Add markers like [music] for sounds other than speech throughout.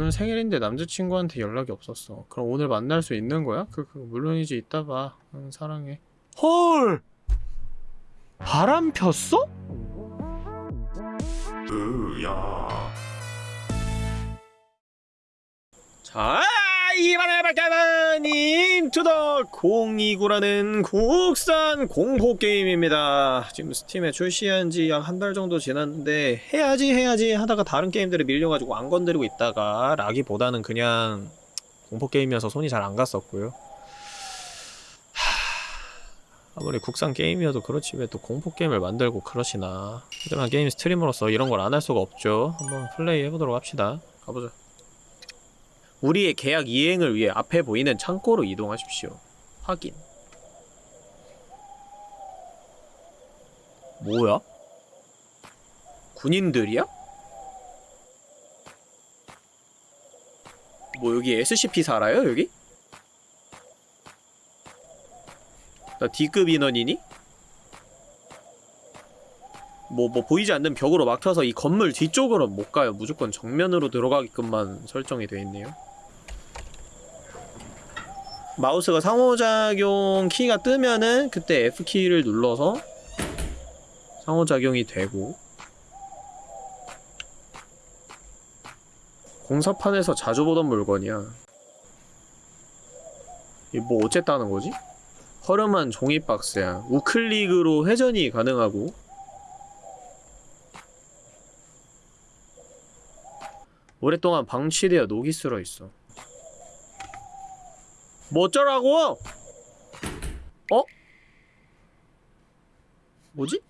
오늘 생일인데 남자친구한테 연락이 없었어. 그럼 오늘 만날 수 있는 거야? 그, 그 물론이지 이따 봐. 응, 사랑해. 헐! 바람 폈어? 으야. 자, 이번에 발견한 인투더 029라는 국산 공포 게임입니다. 지금 스팀에 출시한 지 약 한 달 정도 지났는데 해야지 해야지 하다가 다른 게임들을 밀려가지고 안 건드리고 있다가 라기보다는 그냥 공포 게임이어서 손이 잘 안 갔었고요. 하, 아무리 국산 게임이어도 그렇지 왜 또 공포 게임을 만들고 그러시나. 하지만 게임 스트리머로서 이런 걸 안 할 수가 없죠. 한번 플레이 해보도록 합시다. 가보자. 우리의 계약 이행을 위해 앞에 보이는 창고로 이동하십시오. 확인. 뭐야? 군인들이야? 뭐 여기 SCP 살아요 여기? 나 D급 인원이니? 뭐, 뭐 보이지 않는 벽으로 막혀서 이 건물 뒤쪽으로 못 가요. 무조건 정면으로 들어가게끔만 설정이 되어 있네요. 마우스가 상호작용 키가 뜨면은 그때 F키를 눌러서 상호작용이 되고 공사판에서 자주 보던 물건이야. 이게 뭐 어쨌다는 거지? 허름한 종이 박스야. 우클릭으로 회전이 가능하고. 오랫동안 방치되어 녹이 슬어 있어 뭐 어쩌라고? 어? 뭐지?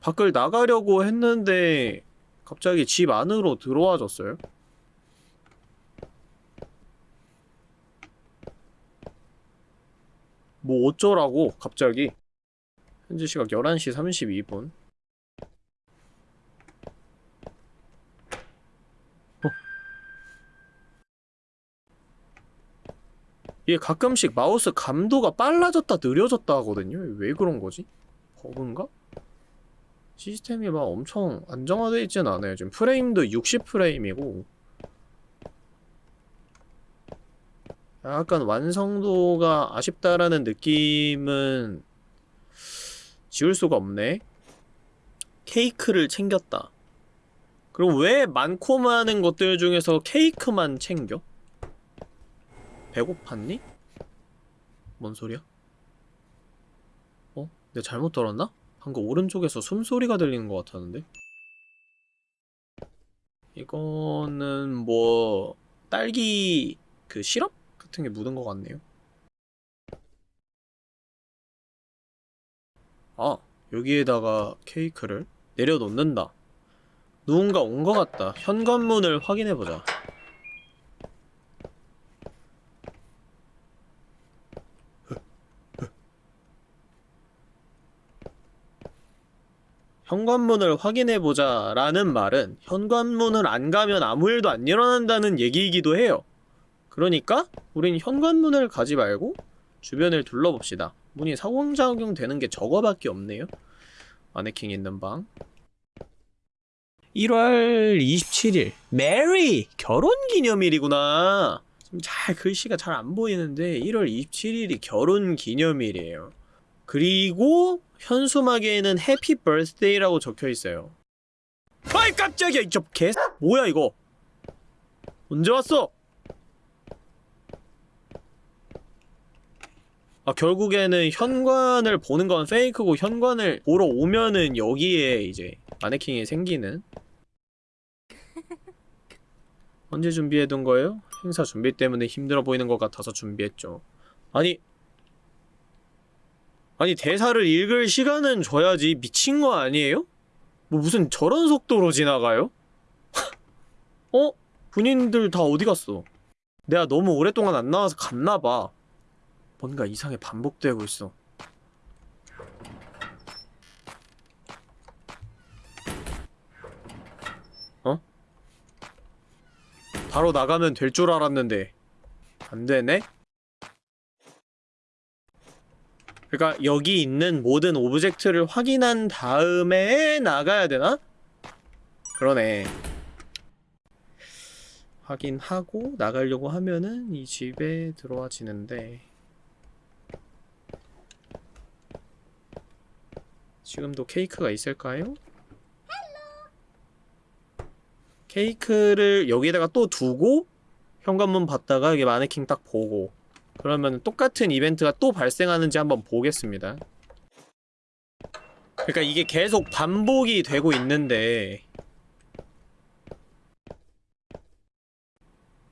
밖을 나가려고 했는데 갑자기 집 안으로 들어와졌어요? 뭐 어쩌라고 갑자기 현재 시각 11시 32분 이게 가끔씩 마우스 감도가 빨라졌다 느려졌다 하거든요? 왜 그런 거지? 버그인가? 시스템이 막 엄청 안정화되어 있진 않아요. 지금 프레임도 60프레임이고 약간 완성도가 아쉽다라는 느낌은 지울 수가 없네. 케이크를 챙겼다. 그럼 왜 많고 많은 것들 중에서 케이크만 챙겨? 배고팠니? 뭔 소리야? 어? 내가 잘못 들었나? 방금 오른쪽에서 숨소리가 들리는 것 같았는데? 이거는 뭐 딸기 그 시럽 같은 게 묻은 것 같네요 아 여기에다가 케이크를 내려놓는다 누군가 온 것 같다 현관문을 확인해보자 현관문을 확인해보자 라는 말은 현관문을 안 가면 아무 일도 안 일어난다는 얘기이기도 해요. 그러니까 우린 현관문을 가지 말고 주변을 둘러봅시다. 문이 상호작용 되는 게 저거밖에 없네요. 마네킹 있는 방. 1월 27일 메리! 결혼기념일이구나. 잘 글씨가 잘 안 보이는데 1월 27일이 결혼기념일이에요. 그리고 현수막에는 해피 버스데이라고 적혀있어요 아이 깜짝이야 이저 개 뭐야 이거 언제 왔어? 아 결국에는 현관을 보는 건 페이크고 현관을 보러 오면은 여기에 이제 마네킹이 생기는 언제 준비해둔 거예요? 행사 준비 때문에 힘들어 보이는 것 같아서 준비했죠 아니 아니 대사를 읽을 시간은 줘야지 미친 거 아니에요? 뭐 무슨 저런 속도로 지나가요? [laughs] 어? 군인들 다 어디 갔어? 내가 너무 오랫동안 안 나와서 갔나봐 뭔가 이상해 반복되고 있어 어? 바로 나가면 될 줄 알았는데 안되네? 그러니까 여기 있는 모든 오브젝트를 확인한 다음에 나가야 되나? 그러네 확인하고 나가려고 하면은 이 집에 들어와지는데 지금도 케이크가 있을까요? 케이크를 여기다가 또 두고 현관문 봤다가 이게 마네킹 딱 보고 그러면 똑같은 이벤트가 또 발생하는지 한번 보겠습니다. 그러니까 이게 계속 반복이 되고 있는데.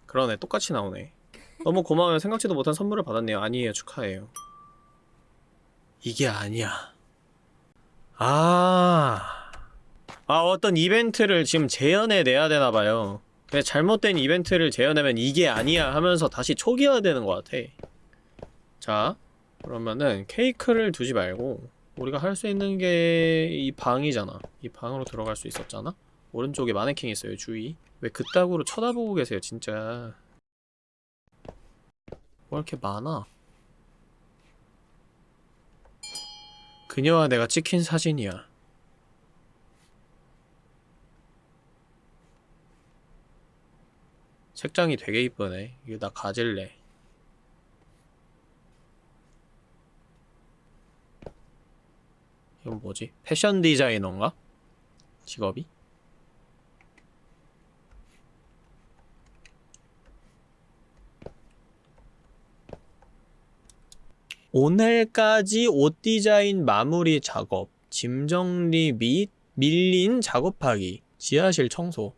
그러네 똑같이 나오네. 너무 고마워요. 생각지도 못한 선물을 받았네요. 아니에요. 축하해요. 이게 아니야. 아... 아 어떤 이벤트를 지금 재현해 내야 되나봐요 근데 잘못된 이벤트를 재현하면 이게 아니야 하면서 다시 초기화해야 되는 것 같아. 자 그러면은 케이크를 두지 말고 우리가 할 수 있는 게 이 방이잖아. 이 방으로 들어갈 수 있었잖아? 오른쪽에 마네킹 있어요 주위. 왜 그따구로 쳐다보고 계세요 진짜? 뭐 이렇게 많아? 그녀와 내가 찍힌 사진이야 색장이 되게 이쁘네 이거 나 가질래 이건 뭐지? 패션 디자이너인가? 직업이? 오늘까지 옷 디자인 마무리 작업, 짐 정리 및 밀린 작업하기, 지하실 청소.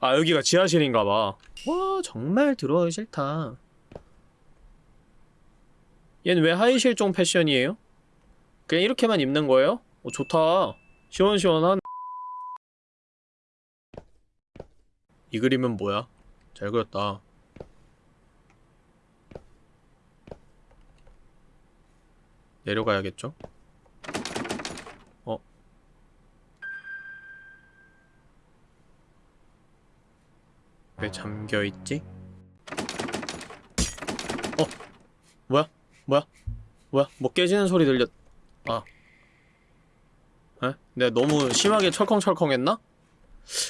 아 여기가 지하실인가봐. 와 정말 들어가기 싫다. 얘는 왜 하이실종 패션이에요? 그냥 이렇게만 입는 거예요? 어 좋다. 시원시원한. 이 그림은 뭐야? 잘 그렸다. 내려가야겠죠? 왜 잠겨있지? 어? 뭐야? 뭐야? 뭐야? 뭐 깨지는 소리 들렸... 아 에? 내가 너무 심하게 철컹철컹 했나?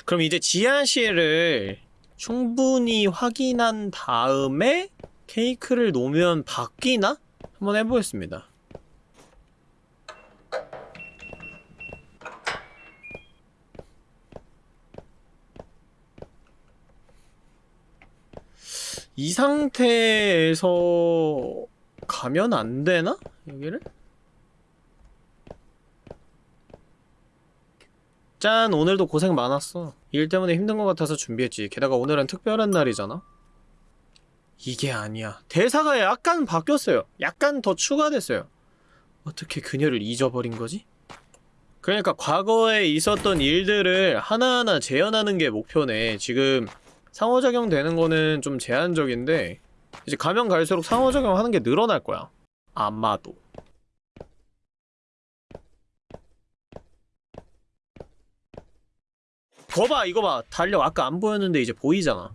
그럼 이제 지하실을 충분히 확인한 다음에 케이크를 놓으면 바뀌나? 한번 해보겠습니다 이 상태에서 가면 안 되나? 여기를? 짠! 오늘도 고생 많았어. 일 때문에 힘든 것 같아서 준비했지. 게다가 오늘은 특별한 날이잖아? 이게 아니야. 대사가 약간 바뀌었어요. 약간 더 추가됐어요. 어떻게 그녀를 잊어버린 거지? 그러니까 과거에 있었던 일들을 하나하나 재현하는 게 목표네. 지금 상호작용 되는 거는 좀 제한적인데 이제 가면 갈수록 상호작용 하는 게 늘어날 거야. 아마도. 거봐 이거 봐. 달력 아까 안 보였는데 이제 보이잖아.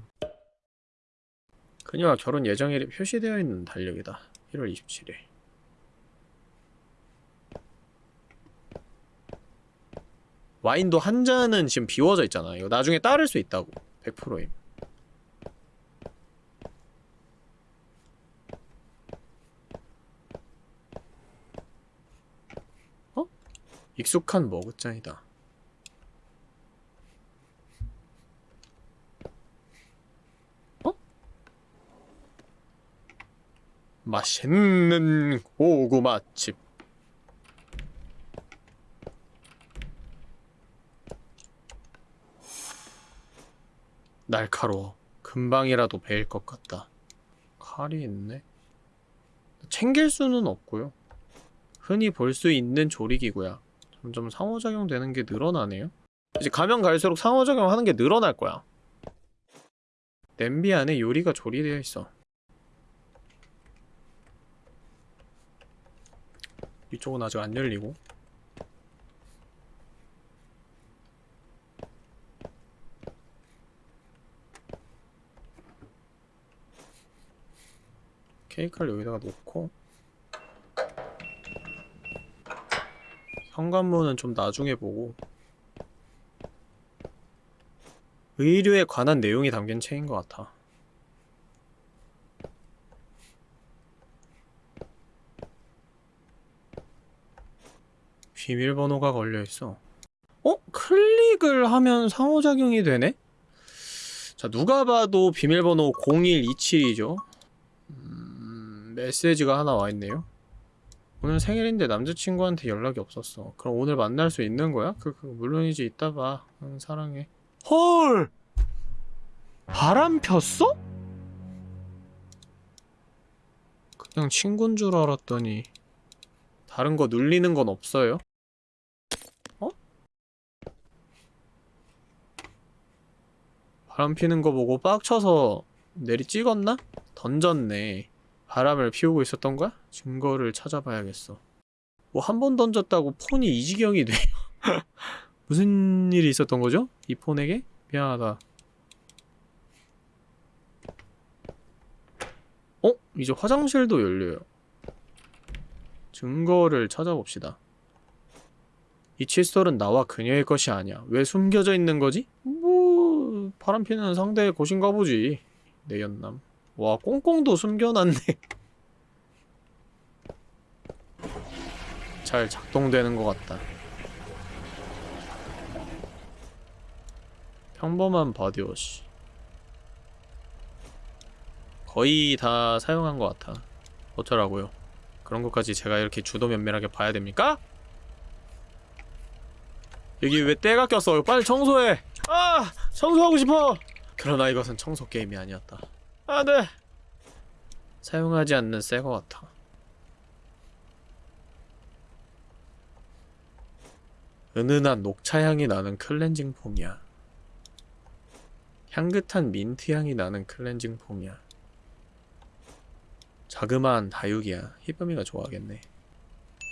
그녀와 결혼 예정일이 표시되어 있는 달력이다. 1월 27일. 와인도 한 잔은 지금 비워져 있잖아. 이거 나중에 따를 수 있다고. 100%임 익숙한 머그잔이다. 어? 맛있는 고구마칩. 날카로워. 금방이라도 베일 것 같다. 칼이 있네. 챙길 수는 없고요. 흔히 볼 수 있는 조리기구야. 점점 상호작용 되는 게 늘어나네요? 이제 가면 갈수록 상호작용 하는 게 늘어날 거야. 냄비 안에 요리가 조리되어 있어. 이쪽은 아직 안 열리고. 케이크를 여기다가 놓고 현관문은 좀 나중에 보고 의류에 관한 내용이 담긴 책인 것 같아. 비밀번호가 걸려있어. 어? 클릭을 하면 상호작용이 되네? 자, 누가 봐도 비밀번호 0127이죠. 음, 메시지가 하나 와있네요. 오늘 생일인데 남자친구한테 연락이 없었어. 그럼 오늘 만날 수 있는 거야? 그, 그 물론이지 이따 봐. 응, 사랑해. 헐! 바람 폈어? 그냥 친구인 줄 알았더니 다른 거 눌리는 건 없어요? 어? 바람 피는 거 보고 빡쳐서 내리 찍었나? 던졌네. 바람을 피우고 있었던 거야? 증거를 찾아봐야겠어. 뭐 한 번 던졌다고 폰이 이 지경이 돼요. [laughs] 무슨 일이 있었던 거죠? 이 폰에게? 미안하다. 어? 이제 화장실도 열려요. 증거를 찾아봅시다. 이 칫솔은 나와 그녀의 것이 아니야. 왜 숨겨져 있는 거지? 뭐... 바람 피는 상대의 것인가 보지. 내 연남. 와 꽁꽁도 숨겨놨네. 잘 작동되는 것 같다. 평범한 body wash. 거의 다 사용한 것 같아. 어쩌라고요. 그런 것까지 제가 이렇게 주도 면밀하게 봐야 됩니까? 여기 왜 때가 꼈어? 빨리 청소해! 아! 청소하고 싶어! 그러나 이것은 청소 게임이 아니었다. 안 돼! 사용하지 않는 새거 같아. 은은한 녹차향이 나는 클렌징 폼이야. 향긋한 민트향이 나는 cleansing foam이야. 자그마한 다육이야. 히쁨이가 좋아하겠네.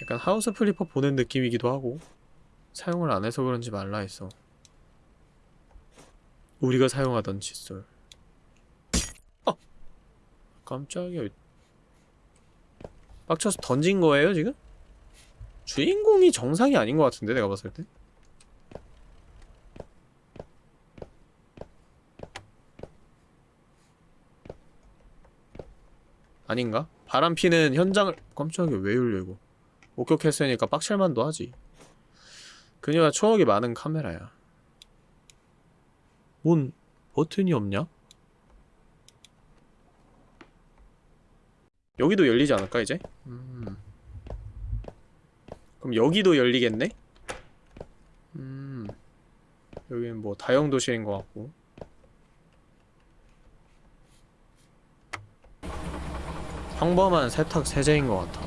약간 House Flipper 보는 느낌이기도 하고 사용을 안 해서 그런지 말라 있어. 우리가 사용하던 칫솔. 어! 깜짝이야. 빡쳐서 던진 거예요, 지금? 주인공이 정상이 아닌 것 같은데, 내가 봤을 때? 아닌가? 바람 피는 현장을 깜짝이야 왜 열려 이거 목격했으니까 빡칠만도 하지 그녀가 추억이 많은 카메라야 뭔 버튼이 없냐? 여기도 열리지 않을까 이제? 음. 그럼 여기도 열리겠네? 음. 여기는 뭐 다용도실인 것 같고 평범한 세탁 세제인 것 같아.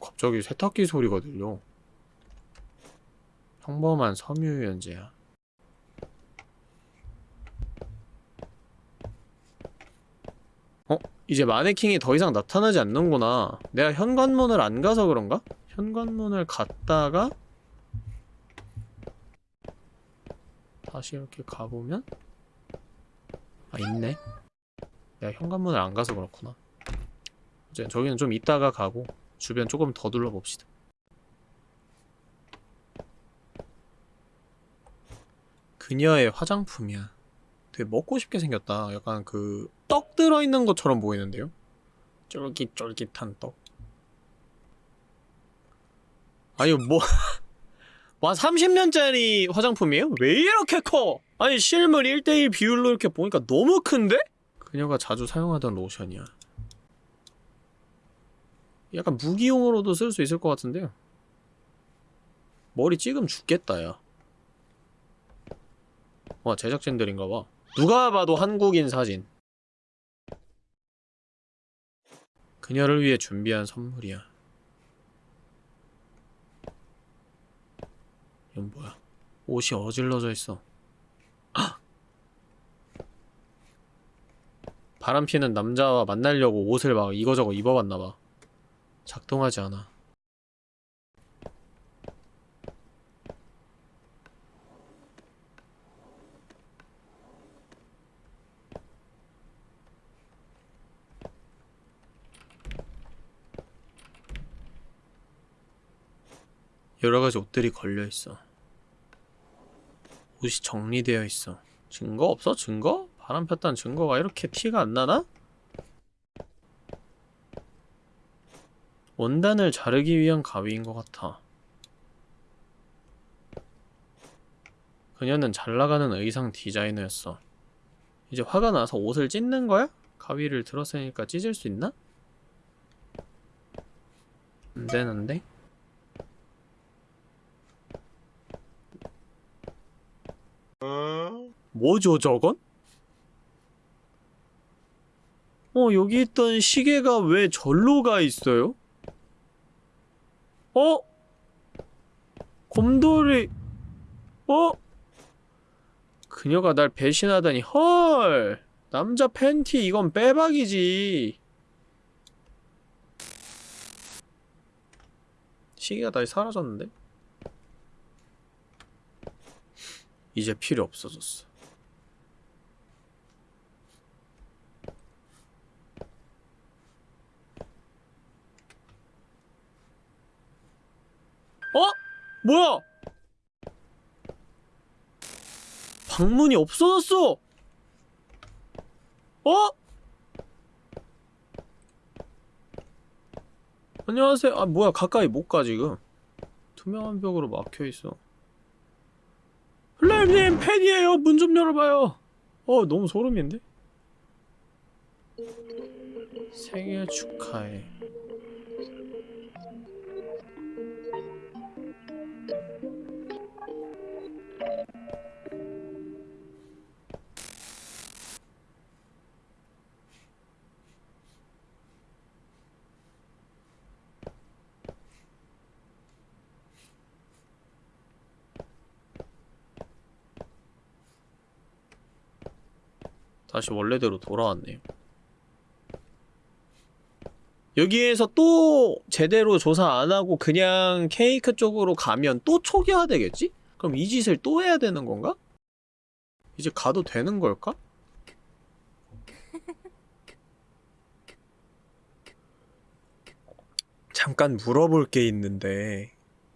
갑자기 세탁기 소리가 들려. 평범한 섬유유연제야. 어? 이제 마네킹이 더 이상 나타나지 않는구나. 내가 현관문을 안 가서 그런가? 현관문을 갔다가 다시 이렇게 가보면? 아 있네. 내가 현관문을 안 가서 그렇구나. 이제 저기는 좀 이따가 가고 주변 조금 더 둘러봅시다. 그녀의 화장품이야. 되게 먹고 싶게 생겼다. 약간 그 떡 들어있는 것처럼 보이는데요? 쫄깃쫄깃한 떡 아니 뭐... [laughs] 와 30년짜리 화장품이에요? 왜 이렇게 커? 아니 실물 1대1 비율로 이렇게 보니까 너무 큰데? 그녀가 자주 사용하던 로션이야. 약간 무기용으로도 쓸 수 있을 것 같은데요. 머리 찍으면 죽겠다, 야. 와, 제작진들인가봐. 누가 봐도 한국인 사진. 그녀를 위해 준비한 선물이야. 이건 뭐야? 옷이 어질러져 있어. [gasps] 바람피는 남자와 만나려고 옷을 막 이거저거 입어봤나봐 작동하지 않아 여러가지 옷들이 걸려있어 옷이 정리되어 있어. 증거 없어? 증거? 바람 폈다는 증거가 이렇게 티가 안 나나? 원단을 자르기 위한 가위인 것 같아. 그녀는 잘 나가는 의상 디자이너였어. 이제 화가 나서 옷을 찢는 거야? 가위를 들었으니까 찢을 수 있나? 안 되는데? 뭐죠 저건? 어 여기 있던 시계가 왜 절로 가 있어요? 어? 곰돌이 어? 그녀가 날 배신하다니 헐 남자 팬티 이건 빼박이지 시계가 다시 사라졌는데? 이제 필요 없어졌어 어? 뭐야? 방문이 없어졌어! 어? 안녕하세요. 아, 뭐야. 가까이 못 가, 지금. 투명한 벽으로 막혀있어. 플레임님, 팬이에요. 문 좀 열어봐요. 어, 너무 소름인데? 생일 축하해. 다시 원래대로 돌아왔네요. 여기에서 또 제대로 조사 안 하고 그냥 케이크 쪽으로 가면 또 초기화 되겠지? 그럼 이 짓을 또 해야 되는 건가? 이제 가도 되는 걸까? 잠깐 물어볼 게 있는데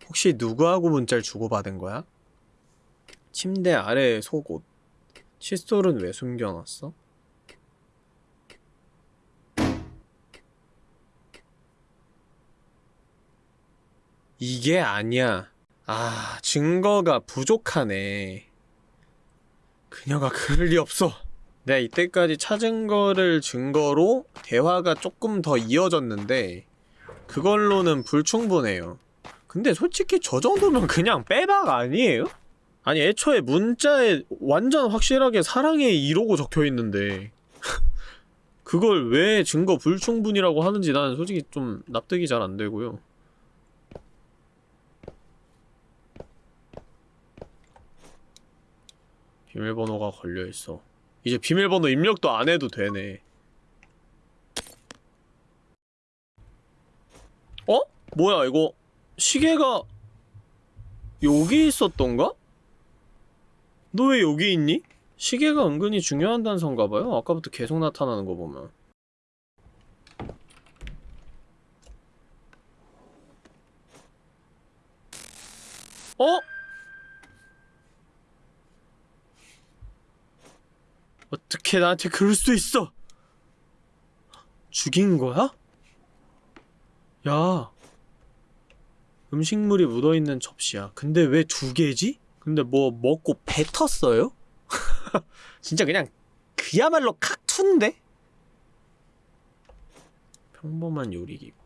혹시 누구하고 문자를 주고받은 거야? 침대 아래 속옷 칫솔은 왜 숨겨놨어? 이게 아니야. 아, 증거가 부족하네. 그녀가 그럴 리 없어. 내가 이때까지 찾은 거를 증거로 대화가 조금 더 이어졌는데 그걸로는 불충분해요. 근데 솔직히 저 정도면 그냥 빼박 아니에요? 아니 애초에 문자에 완전 확실하게 사랑해 이러고 적혀있는데 [laughs] 그걸 왜 증거 불충분이라고 하는지 나는 솔직히 좀 납득이 잘 안되고요 비밀번호가 걸려있어 이제 비밀번호 입력도 안해도 되네 어? 뭐야 이거 시계가 여기 있었던가? 너 왜 여기 있니? 시계가 은근히 중요한 단서인가봐요? 아까부터 계속 나타나는 거 보면 어? 어떻게 나한테 그럴 수 있어? 죽인 거야? 야 음식물이 묻어있는 접시야 근데 왜 두 개지? 근데 뭐 먹고 뱉었어요? [laughs] 진짜 그냥 그야말로 카툰데? 평범한 요리기구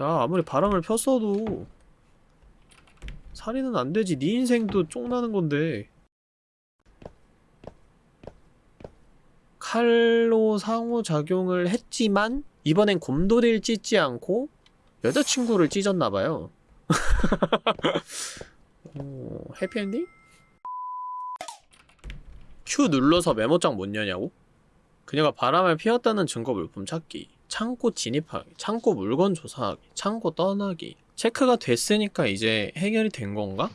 야 아무리 바람을 폈어도 살인은 안되지 네 인생도 쫑나는 건데 칼로 상호작용을 했지만 이번엔 곰돌이를 찢지 않고 여자친구를 찢었나봐요 [laughs] 오, 해피엔딩? Q 눌러서 메모장 못 여냐고? 그녀가 바람을 피웠다는 증거 물품 찾기 창고 진입하기 창고 물건 조사하기 창고 떠나기 체크가 됐으니까 이제 해결이 된 건가?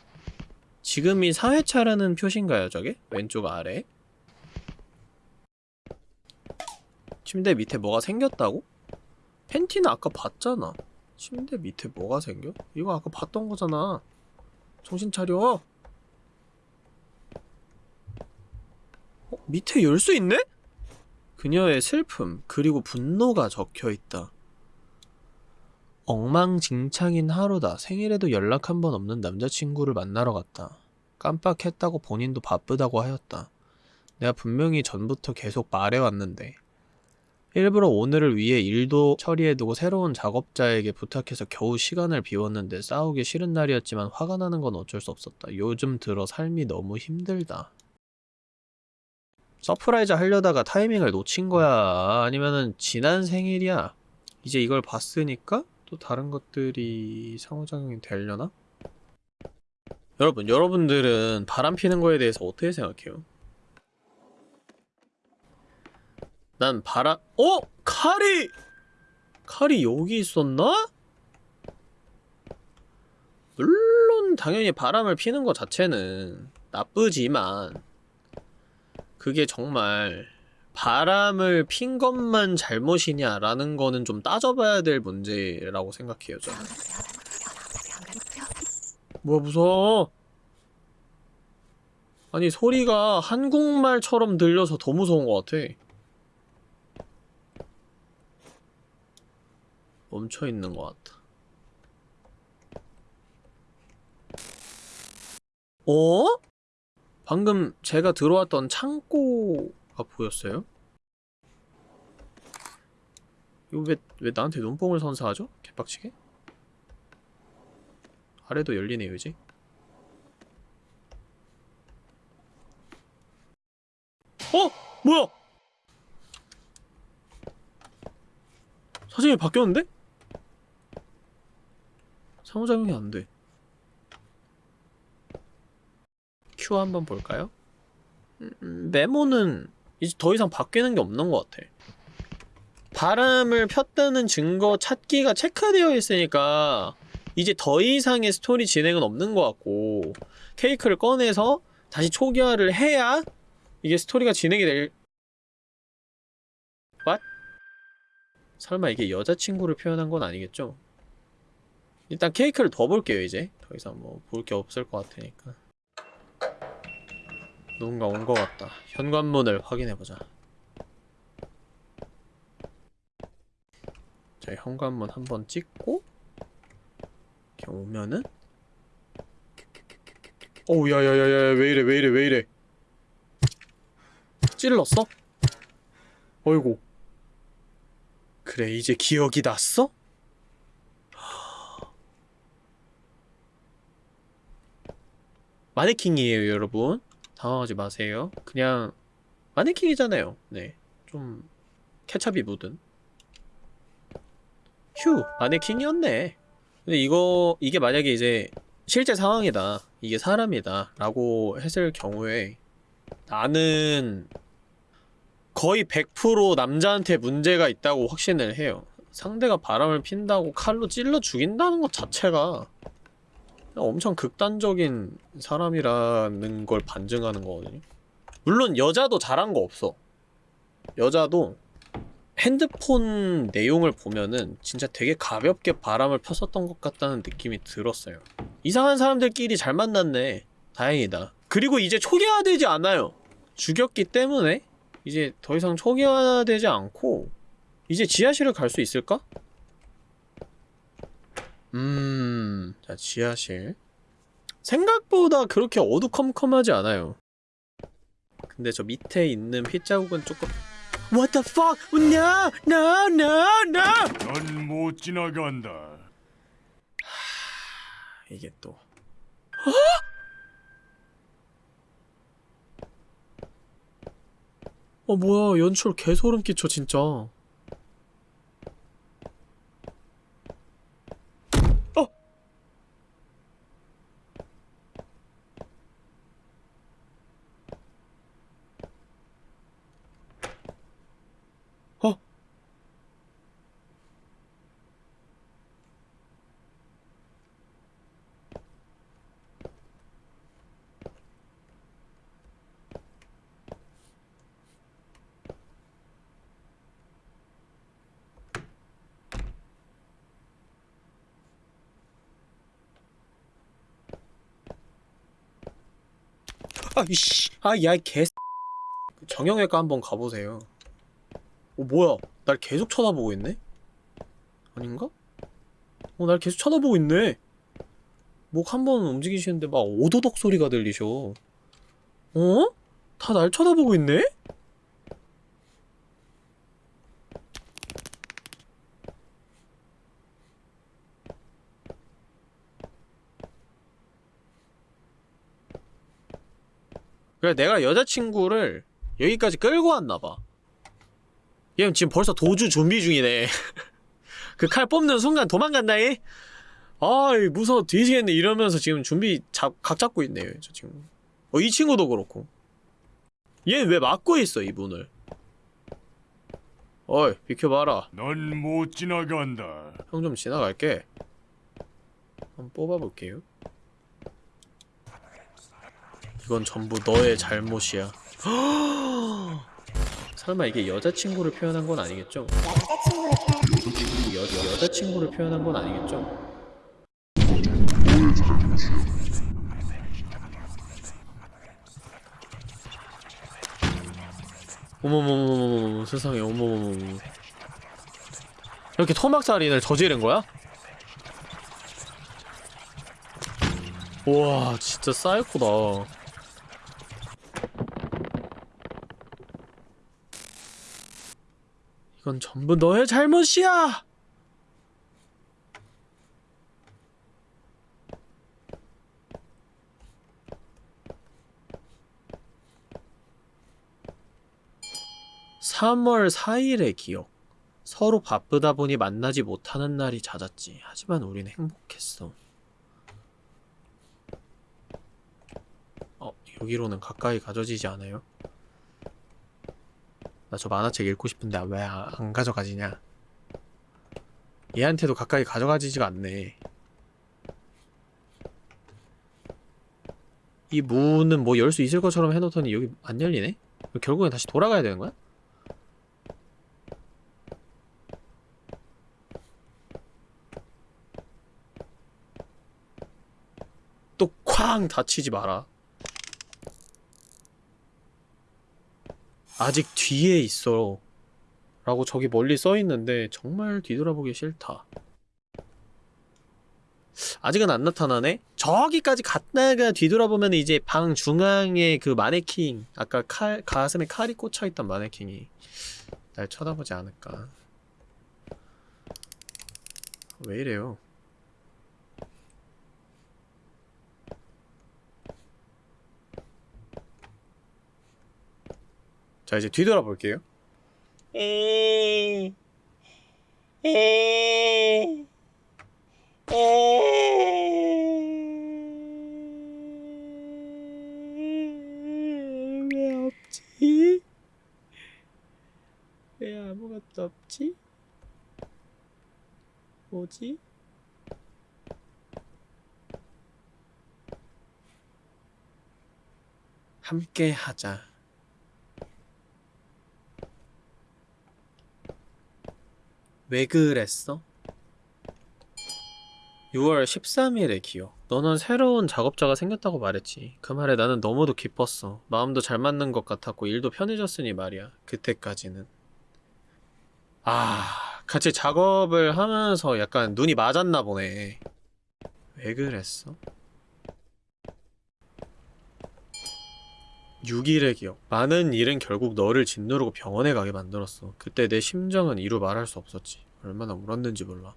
지금이 4회차라는 표시인가요 저게? 왼쪽 아래 침대 밑에 뭐가 생겼다고? 팬티는 아까 봤잖아 침대 밑에 뭐가 생겨? 이거 아까 봤던 거잖아 정신 차려. 어, 밑에 열수 있네? 그녀의 슬픔 그리고 분노가 적혀있다. 엉망진창인 하루다. 생일에도 연락 한 번 없는 남자친구를 만나러 갔다. 깜빡했다고 본인도 바쁘다고 하였다. 내가 분명히 전부터 계속 말해왔는데 일부러 오늘을 위해 일도 처리해두고 새로운 작업자에게 부탁해서 겨우 시간을 비웠는데 싸우기 싫은 날이었지만 화가 나는 건 어쩔 수 없었다. 요즘 들어 삶이 너무 힘들다. surprise 하려다가 타이밍을 놓친 거야? 아니면은 지난 생일이야? 이제 이걸 봤으니까 또 다른 것들이 상호작용이 되려나? 여러분, 여러분들은 바람 피는 거에 대해서 어떻게 생각해요? 난 바람, 어? 칼이! 칼이 여기 있었나? 물론 당연히 바람을 피는 것 자체는 나쁘지만 그게 정말 바람을 핀 것만 잘못이냐라는 거는 좀 따져봐야 될 문제라고 생각해요, 저는. 뭐야, 무서워. 아니, 소리가 한국말처럼 들려서 더 무서운 것 같아. 멈춰있는 것 같아. 어? 방금 제가 들어왔던 창고가 보였어요? 이거 왜, 왜 나한테 눈뽕을 선사하죠? 개빡치게? 아래도 열리네요, 이제. 어? 뭐야? 사진이 바뀌었는데? 상호작용이 안 돼. 큐 한번 볼까요? 음, 메모는 이제 더 이상 바뀌는 게 없는 것 같아. 바람을 폈다는 증거 찾기가 체크되어 있으니까 이제 더 이상의 스토리 진행은 없는 것 같고 케이크를 꺼내서 다시 초기화를 해야 이게 스토리가 진행이 될... What? 설마 이게 여자친구를 표현한 건 아니겠죠? 일단 케이크를 더 볼게요 이제. 더 이상 뭐 볼 게 없을 것 같으니까. 누군가 온 것 같다. 현관문을 확인해보자. 자 현관문 한번 찍고 이렇게 오면은 어우 야야야야 왜이래 왜이래 왜이래. 찔렀어? 어이구. 그래 이제 기억이 났어? 마네킹이에요 여러분. 당황하지 마세요. 그냥 마네킹이잖아요. 네좀 케찹이 묻은. 휴 마네킹이었네. 근데 이거 이게 만약에 이제 실제 상황이다. 이게 사람이다. 라고 했을 경우에 나는 거의 100% 남자한테 문제가 있다고 확신을 해요. 상대가 바람을 핀다고 칼로 찔러 죽인다는 것 자체가 엄청 극단적인 사람이라는 걸 반증하는 거거든요. 물론 여자도 잘한 거 없어. 여자도 핸드폰 내용을 보면은 진짜 되게 가볍게 바람을 폈었던 것 같다는 느낌이 들었어요. 이상한 사람들끼리 잘 만났네. 다행이다. 그리고 이제 초기화되지 않아요. 죽였기 때문에 이제 더 이상 초기화되지 않고 이제 지하실을 갈 수 있을까? 음... 자, 지하실 생각보다 그렇게 어두컴컴하지 않아요 근데 저 밑에 있는 핏자국은 조금 What the fuck? No! No! No! No! 넌 못 지나간다. 이게 또어 뭐야 연출 개소름 끼쳐 진짜 씨 아 야 개 정형외과 한번 가보세요. 어 뭐야? 날 계속 쳐다보고 있네? 아닌가? 어 날 계속 쳐다보고 있네. 목 한 번 움직이시는데 막 오도독 소리가 들리셔. 어? 다 날 쳐다보고 있네? 그래 내가 여자친구를 여기까지 끌고 왔나봐. 얘는 지금 벌써 도주 준비 중이네. [laughs] 그 칼 뽑는 순간 도망간다이 아이 무서워 뒤지겠네. 이러면서 지금 준비 잡, 각 잡고 있네요 저 지금. 어 이 친구도 그렇고. 얘는 왜 막고 있어 이 문을? 어이 비켜봐라. 넌 못 지나간다. 형 좀 지나갈게. 한번 뽑아볼게요 이건 전부 너의 잘못이야 [gasps] 설마 이게 여자친구를 표현한 건 아니겠죠? 여, 여, 여자친구를 표현한 건 아니겠죠? 어머머머머머 세상에 어머머머머 이렇게 토막살인을 저지른 거야? 우와 진짜 사이코다 이건 전부 너의 잘못이야! (3월 4일의) 기억 서로 바쁘다 보니 만나지 못하는 날이 잦았지 하지만 우린 행복했어 어 여기로는 가까이 가져지지 않아요? 나 저 만화책 읽고 싶은데 왜 안 가져가지냐 얘한테도 가까이 가져가지지가 않네 이 문은 뭐 열 수 있을 것처럼 해놓더니 여기 안 열리네? 결국엔 다시 돌아가야 되는 거야? 또 쾅 다치지 마라 아직 뒤에 있어. 라고 저기 멀리 써있는데 정말 뒤돌아보기 싫다. 아직은 안 나타나네? 저기까지 갔다가 뒤돌아보면 이제 방 중앙에 그 마네킹 아까 칼, 가슴에 칼이 꽂혀있던 마네킹이 날 쳐다보지 않을까. 왜 이래요 자 이제 뒤돌아 볼게요 에... 에... 왜 없지? 왜 아무것도 없지? 뭐지? 함께 하자. 왜 그랬어? 6월 13일의 기억. 너는 새로운 작업자가 생겼다고 말했지. 그 말에 나는 너무도 기뻤어. 마음도 잘 맞는 것 같았고 일도 편해졌으니 말이야. 그때까지는. 아, 같이 작업을 하면서 약간 눈이 맞았나 보네. 왜 그랬어? 6일의 기억. 많은 일은 결국 너를 짓누르고 병원에 가게 만들었어. 그때 내 심정은 이루 말할 수 없었지. 얼마나 울었는지 몰라.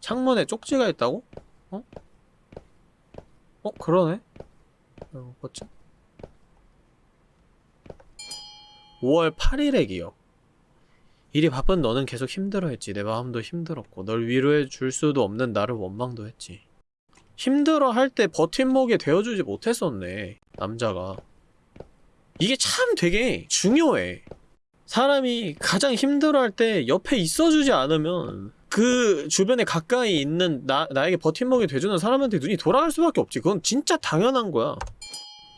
창문에 쪽지가 있다고? 어? 어? 그러네? 어, 뭐지? 5월 8일의 기억. 일이 바쁜 너는 계속 힘들어했지. 내 마음도 힘들었고 널 위로해 줄 수도 없는 나를 원망도 했지. 힘들어 할 때 버팀목이 되어주지 못했었네. 남자가. 이게 참 되게 중요해. 사람이 가장 힘들어할 때 옆에 있어주지 않으면 그 주변에 가까이 있는 나, 나에게 버팀목이 돼주는 사람한테 눈이 돌아갈 수밖에 없지. 그건 진짜 당연한 거야.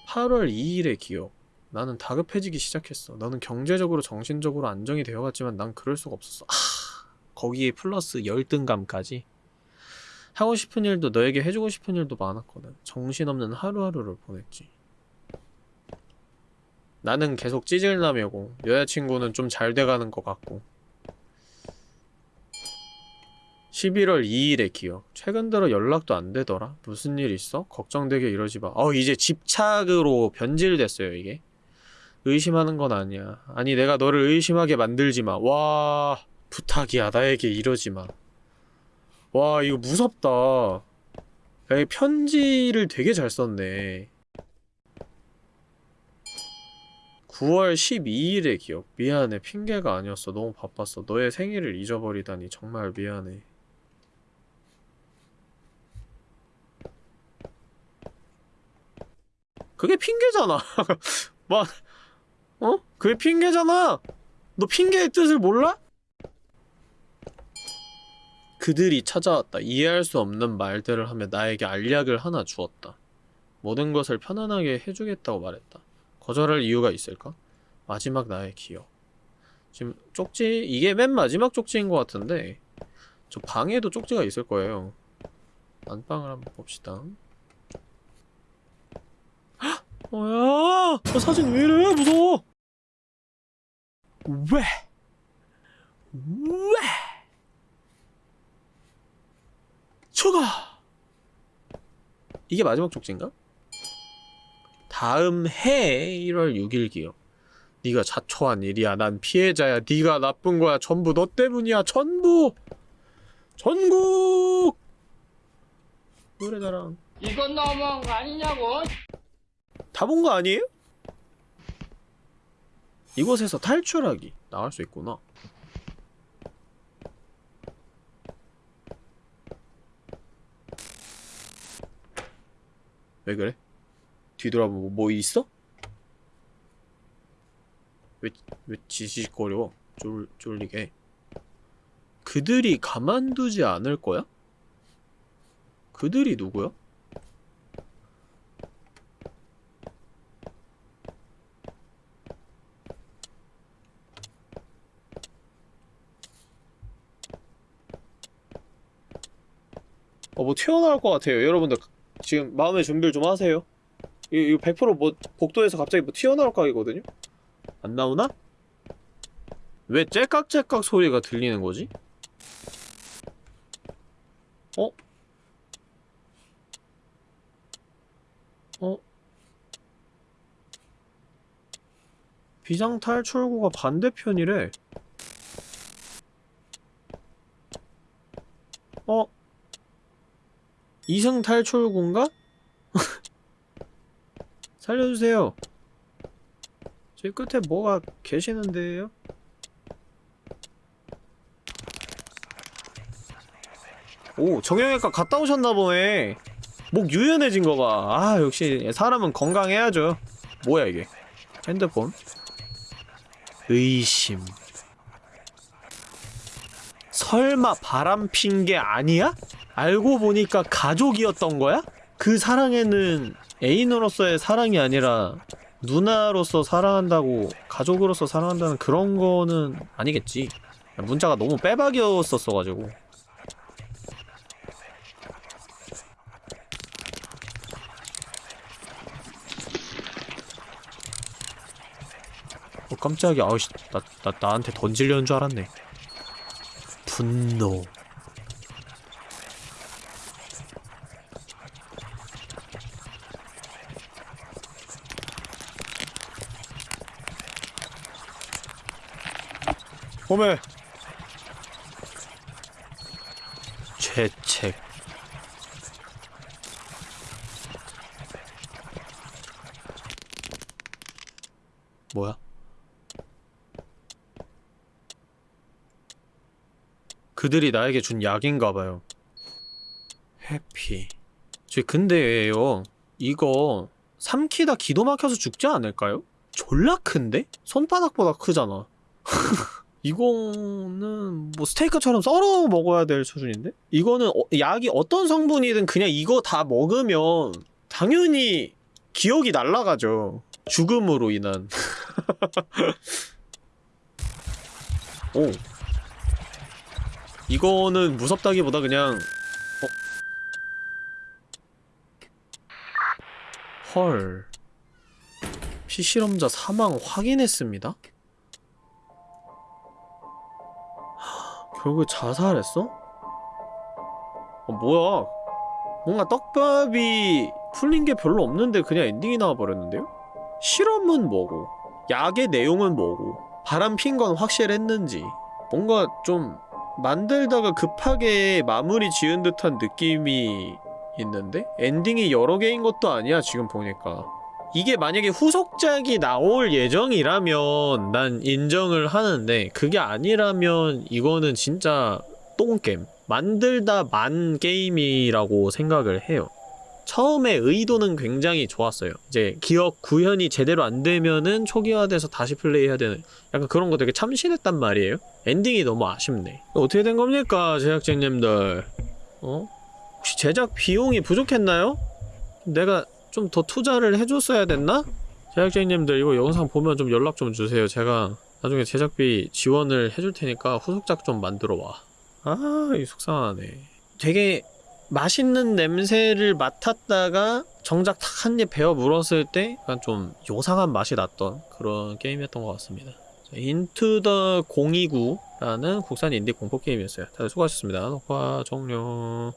8월 2일의 기억. 나는 다급해지기 시작했어. 너는 경제적으로 정신적으로 안정이 되어갔지만 난 그럴 수가 없었어. 아, 거기에 플러스 열등감까지? 하고 싶은 일도 너에게 해주고 싶은 일도 많았거든. 정신없는 하루하루를 보냈지. 나는 계속 찌질남이고 여자친구는 좀 잘 돼가는 것 같고. 11월 2일의 기억. 최근 들어 연락도 안 되더라. 무슨 일 있어? 걱정되게 이러지 마어 이제 집착으로 변질됐어요 이게 의심하는 건 아니야. 아니 내가 너를 의심하게 만들지 마 와 부탁이야. 나에게 이러지 마 와 이거 무섭다. 야, 이 편지를 되게 잘 썼네. 9월 12일의 기억. 미안해. 핑계가 아니었어. 너무 바빴어. 너의 생일을 잊어버리다니 정말 미안해. 그게 핑계잖아. [laughs] 막 어? 그게 핑계잖아. 너 핑계의 뜻을 몰라? 그들이 찾아왔다. 이해할 수 없는 말들을 하며 나에게 알약을 하나 주었다. 모든 것을 편안하게 해주겠다고 말했다. 거절할 이유가 있을까? 마지막 나의 기억. 지금 쪽지 이게 맨 마지막 쪽지인 것 같은데 저 방에도 쪽지가 있을 거예요. 안방을 한번 봅시다. 헉! 뭐야? 저 사진 왜 이래? 무서워 왜? 왜? 추가 이게 마지막 쪽지인가? 다음 해 1월 6일 기억 네가 자초한 일이야 난 피해자야 네가 나쁜 거야 전부 너 때문이야 전부 전국 노래자랑 이건 너무한 거 아니냐고? 다 본 거 아니에요? 이곳에서 탈출하기 나갈 수 있구나 왜 그래? 뒤돌아보고 뭐 있어? 왜, 왜 지직거려? 쫄, 쫄리게 그들이 가만두지 않을 거야? 그들이 누구야? 어, 뭐 튀어나올 것 같아요. 여러분들 지금 마음의 준비를 좀 하세요. 이거 100%뭐 복도에서 갑자기 뭐 튀어나올 각이거든요? 안 나오나? 왜 째깍째깍 소리가 들리는 거지? 어? 어? 비상 탈출구가 반대편이래. 어? 이승 탈출구인가? [laughs] 살려주세요. 저기 끝에 뭐가 계시는데요? 오, 정형외과 갔다 오셨나 보네. 목 유연해진 거 봐. 아, 역시 사람은 건강해야죠. 뭐야 이게? 핸드폰? 의심. 설마 바람 핀 게 아니야? 알고 보니까 가족이었던 거야? 그 사랑에는 애인으로서의 사랑이 아니라 누나로서 사랑한다고 가족으로서 사랑한다는 그런 거는 아니겠지. 문자가 너무 빼박이었었어가지고. 어 깜짝이야. 아우씨 나, 나, 나한테 던지려는 줄 알았네. 분노 봄에 죄책 뭐야? 그들이 나에게 준 약인가봐요 해피 저 근데요 이거 삼키다 기도 막혀서 죽지 않을까요? 졸라 큰데? 손바닥보다 크잖아 [laughs] 이거는 뭐 스테이크처럼 썰어 먹어야 될 수준인데? 이거는 어, 약이 어떤 성분이든 그냥 이거 다 먹으면 당연히 기억이 날라가죠 죽음으로 인한 [laughs] 오 이거는 무섭다기보다 그냥 어. 헐 피실험자 사망 확인했습니다? 결국 자살했어? 어, 뭐야 뭔가 떡밥이 풀린 게 별로 없는데 그냥 엔딩이 나와버렸는데요? 실험은 뭐고 약의 내용은 뭐고 바람 핀 건 확실했는지 뭔가 좀 만들다가 급하게 마무리 지은 듯한 느낌이 있는데? 엔딩이 여러 개인 것도 아니야 지금 보니까 이게 만약에 후속작이 나올 예정이라면 난 인정을 하는데 그게 아니라면 이거는 진짜 똥겜. 만들다 만 게임이라고 생각을 해요. 처음에 의도는 굉장히 좋았어요. 이제 기억 구현이 제대로 안 되면은 초기화돼서 다시 플레이해야 되는 약간 그런 거 되게 참신했단 말이에요. 엔딩이 너무 아쉽네. 어떻게 된 겁니까 제작진님들? 어? 혹시 제작 비용이 부족했나요? 내가 좀 더 투자를 해줬어야 됐나? 제작진님들 이거 영상 보면 좀 연락 좀 주세요 제가 나중에 제작비 지원을 해줄 테니까 후속작 좀 만들어 와 아, 이 속상하네. 되게 맛있는 냄새를 맡았다가 정작 탁 한 입 베어 물었을 때 약간 좀 요상한 맛이 났던 그런 게임이었던 것 같습니다. 인투 더 029라는 국산 인디 공포 게임이었어요. 다들 수고하셨습니다. 녹화 종료.